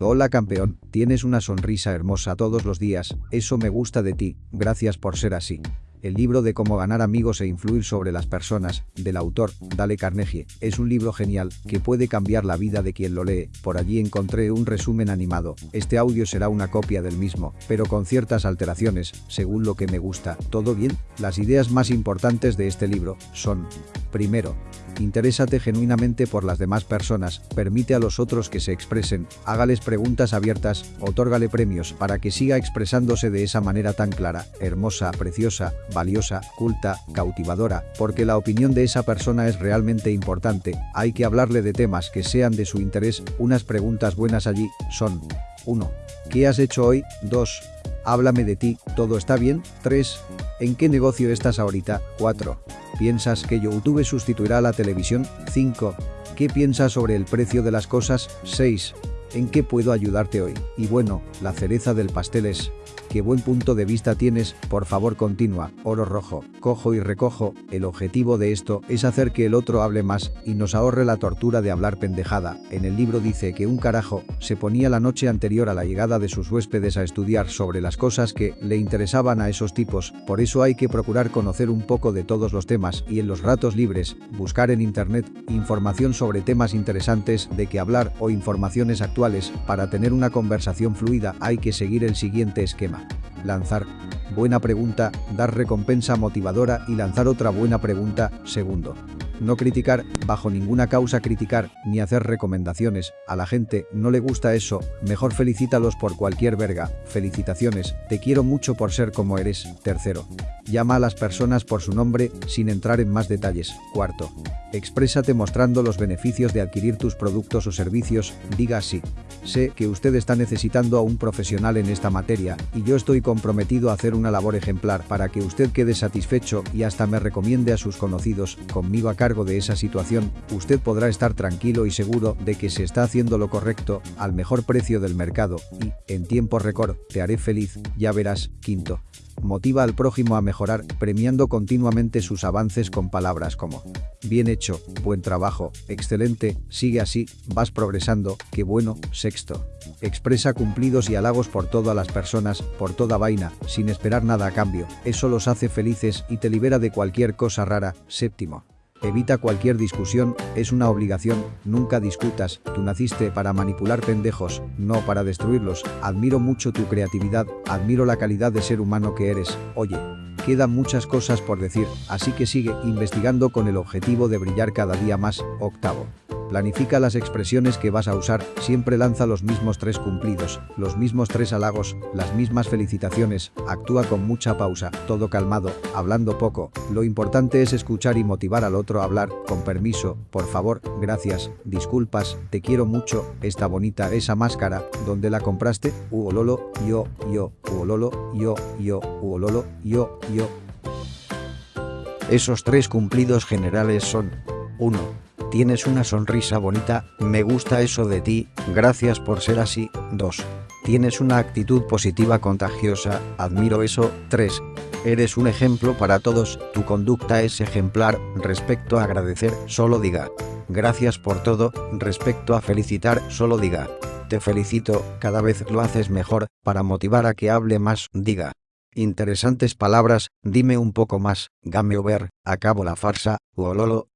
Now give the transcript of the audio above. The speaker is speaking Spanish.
Hola campeón, tienes una sonrisa hermosa todos los días, eso me gusta de ti, gracias por ser así. El libro de cómo ganar amigos e influir sobre las personas, del autor, Dale Carnegie, es un libro genial que puede cambiar la vida de quien lo lee. Por allí encontré un resumen animado. Este audio será una copia del mismo, pero con ciertas alteraciones, según lo que me gusta. ¿Todo bien? Las ideas más importantes de este libro son Primero, interésate genuinamente por las demás personas, permite a los otros que se expresen, hágales preguntas abiertas, otórgale premios para que siga expresándose de esa manera tan clara, hermosa, preciosa, valiosa, culta, cautivadora, porque la opinión de esa persona es realmente importante, hay que hablarle de temas que sean de su interés, unas preguntas buenas allí son 1. ¿Qué has hecho hoy? 2. Háblame de ti, ¿todo está bien? 3. ¿En qué negocio estás ahorita? 4. ¿Piensas que YouTube sustituirá a la televisión? 5. ¿Qué piensas sobre el precio de las cosas? 6. ¿En qué puedo ayudarte hoy? Y bueno, la cereza del pastel es qué buen punto de vista tienes, por favor continúa, oro rojo, cojo y recojo, el objetivo de esto es hacer que el otro hable más y nos ahorre la tortura de hablar pendejada. En el libro dice que un carajo se ponía la noche anterior a la llegada de sus huéspedes a estudiar sobre las cosas que le interesaban a esos tipos, por eso hay que procurar conocer un poco de todos los temas y en los ratos libres, buscar en internet información sobre temas interesantes de que hablar o informaciones actuales, para tener una conversación fluida hay que seguir el siguiente esquema lanzar buena pregunta, dar recompensa motivadora y lanzar otra buena pregunta, segundo. No criticar, bajo ninguna causa criticar, ni hacer recomendaciones, a la gente no le gusta eso, mejor felicítalos por cualquier verga, felicitaciones, te quiero mucho por ser como eres, tercero. Llama a las personas por su nombre, sin entrar en más detalles, cuarto. Exprésate mostrando los beneficios de adquirir tus productos o servicios, diga así. Sé que usted está necesitando a un profesional en esta materia, y yo estoy comprometido a hacer una labor ejemplar para que usted quede satisfecho y hasta me recomiende a sus conocidos, conmigo acá de esa situación, usted podrá estar tranquilo y seguro de que se está haciendo lo correcto, al mejor precio del mercado, y, en tiempo récord, te haré feliz, ya verás, quinto. Motiva al prójimo a mejorar, premiando continuamente sus avances con palabras como Bien hecho, buen trabajo, excelente, sigue así, vas progresando, qué bueno, sexto. Expresa cumplidos y halagos por todas las personas, por toda vaina, sin esperar nada a cambio, eso los hace felices y te libera de cualquier cosa rara, séptimo. Evita cualquier discusión, es una obligación, nunca discutas, tú naciste para manipular pendejos, no para destruirlos, admiro mucho tu creatividad, admiro la calidad de ser humano que eres, oye. Quedan muchas cosas por decir, así que sigue investigando con el objetivo de brillar cada día más, octavo. Planifica las expresiones que vas a usar, siempre lanza los mismos tres cumplidos, los mismos tres halagos, las mismas felicitaciones, actúa con mucha pausa, todo calmado, hablando poco, lo importante es escuchar y motivar al otro a hablar, con permiso, por favor, gracias, disculpas, te quiero mucho, está bonita esa máscara, ¿dónde la compraste? Uololo, yo, yo, uololo, yo, yo, uololo, yo, yo. Esos tres cumplidos generales son 1 Tienes una sonrisa bonita, me gusta eso de ti, gracias por ser así. 2. Tienes una actitud positiva contagiosa, admiro eso. 3. Eres un ejemplo para todos, tu conducta es ejemplar, respecto a agradecer, solo diga. Gracias por todo, respecto a felicitar, solo diga. Te felicito, cada vez lo haces mejor, para motivar a que hable más, diga. Interesantes palabras, dime un poco más, game over, acabo la farsa, uololo,